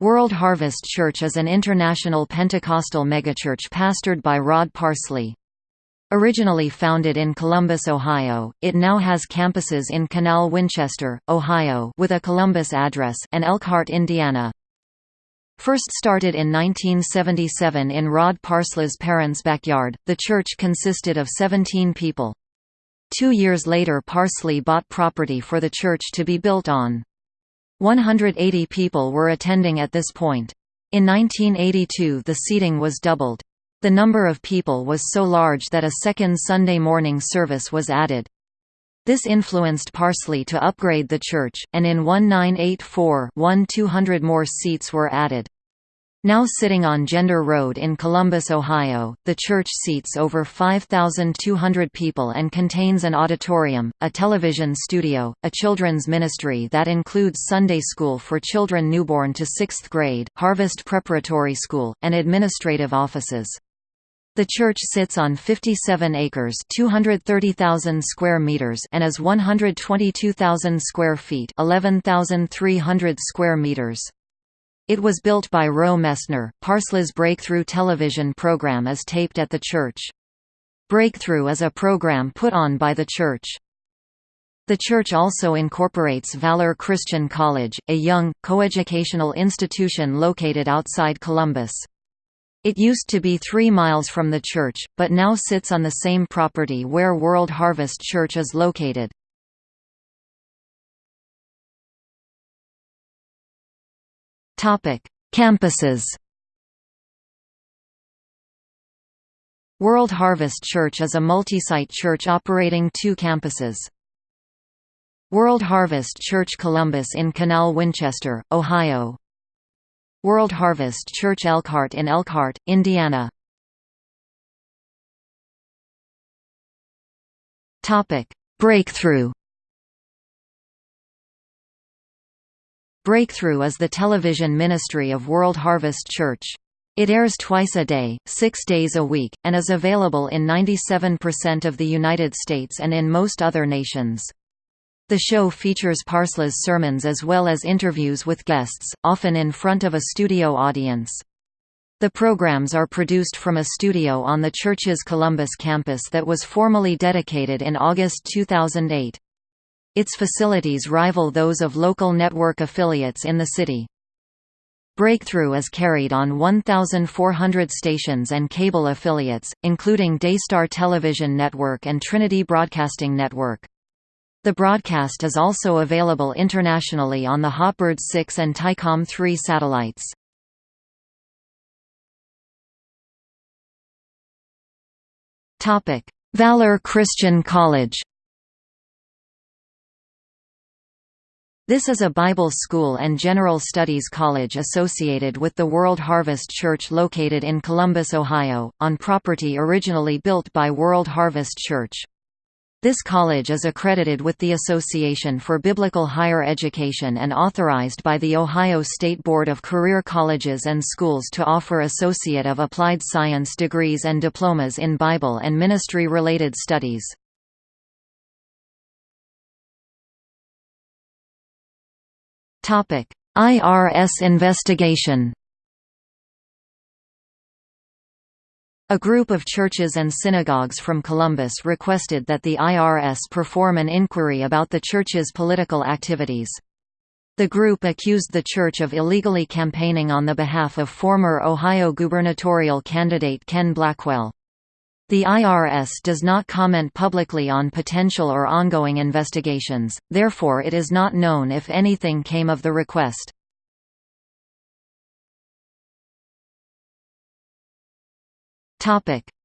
World Harvest Church is an international Pentecostal megachurch pastored by Rod Parsley. Originally founded in Columbus, Ohio, it now has campuses in Canal Winchester, Ohio with a Columbus address and Elkhart, Indiana. First started in 1977 in Rod Parsley's parents' backyard, the church consisted of 17 people. Two years later Parsley bought property for the church to be built on. 180 people were attending at this point. In 1982 the seating was doubled. The number of people was so large that a second Sunday morning service was added. This influenced Parsley to upgrade the church, and in 1984 one 200 more seats were added. Now sitting on Gender Road in Columbus, Ohio, the church seats over 5,200 people and contains an auditorium, a television studio, a children's ministry that includes Sunday school for children newborn to 6th grade, Harvest Preparatory School, and administrative offices. The church sits on 57 acres, 230,000 square meters, and is 122,000 square feet, 11,300 square meters. It was built by Roe Messner. Parsley's Breakthrough television program is taped at the church. Breakthrough is a program put on by the church. The church also incorporates Valor Christian College, a young, coeducational institution located outside Columbus. It used to be three miles from the church, but now sits on the same property where World Harvest Church is located. Topic: Campuses. World Harvest Church is a multi-site church operating two campuses. World Harvest Church Columbus in Canal Winchester, Ohio. World Harvest Church Elkhart in Elkhart, Indiana. Topic: Breakthrough. Breakthrough is the television ministry of World Harvest Church. It airs twice a day, six days a week, and is available in 97% of the United States and in most other nations. The show features Parsley's sermons as well as interviews with guests, often in front of a studio audience. The programs are produced from a studio on the church's Columbus campus that was formally dedicated in August 2008. Its facilities rival those of local network affiliates in the city. Breakthrough is carried on 1,400 stations and cable affiliates, including Daystar Television Network and Trinity Broadcasting Network. The broadcast is also available internationally on the Hotbird 6 and Thaicom 3 satellites. Valor Christian College This is a Bible school and general studies college associated with the World Harvest Church located in Columbus, Ohio, on property originally built by World Harvest Church. This college is accredited with the Association for Biblical Higher Education and authorized by the Ohio State Board of Career Colleges and Schools to offer Associate of Applied Science degrees and diplomas in Bible and ministry-related studies. IRS investigation A group of churches and synagogues from Columbus requested that the IRS perform an inquiry about the church's political activities. The group accused the church of illegally campaigning on the behalf of former Ohio gubernatorial candidate Ken Blackwell. The IRS does not comment publicly on potential or ongoing investigations, therefore it is not known if anything came of the request.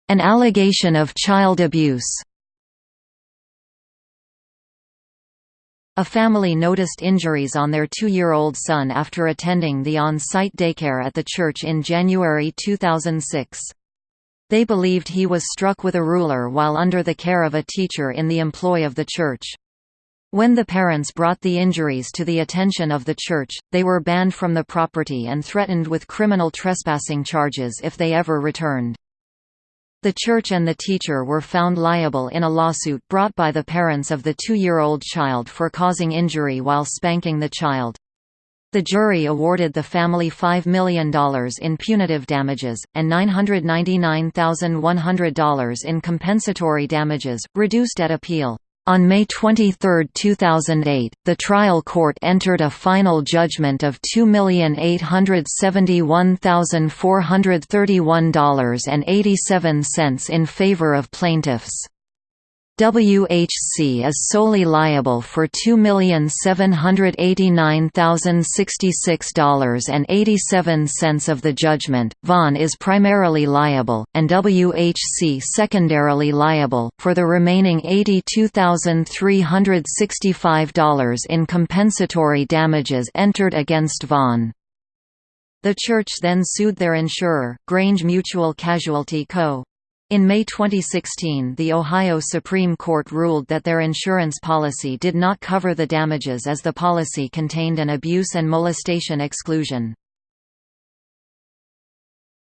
An allegation of child abuse A family noticed injuries on their two-year-old son after attending the on-site daycare at the church in January 2006. They believed he was struck with a ruler while under the care of a teacher in the employ of the church. When the parents brought the injuries to the attention of the church, they were banned from the property and threatened with criminal trespassing charges if they ever returned. The church and the teacher were found liable in a lawsuit brought by the parents of the two-year-old child for causing injury while spanking the child. The jury awarded the family $5 million in punitive damages, and $999,100 in compensatory damages, reduced at appeal. On May 23, 2008, the trial court entered a final judgment of $2,871,431.87 in favor of plaintiffs. WHC is solely liable for $2,789,066.87 of the judgment, Vaughn is primarily liable, and WHC secondarily liable, for the remaining $82,365 in compensatory damages entered against Vaughn. The church then sued their insurer, Grange Mutual Casualty Co. In May 2016 the Ohio Supreme Court ruled that their insurance policy did not cover the damages as the policy contained an abuse and molestation exclusion.